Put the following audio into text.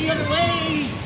the other way!